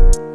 you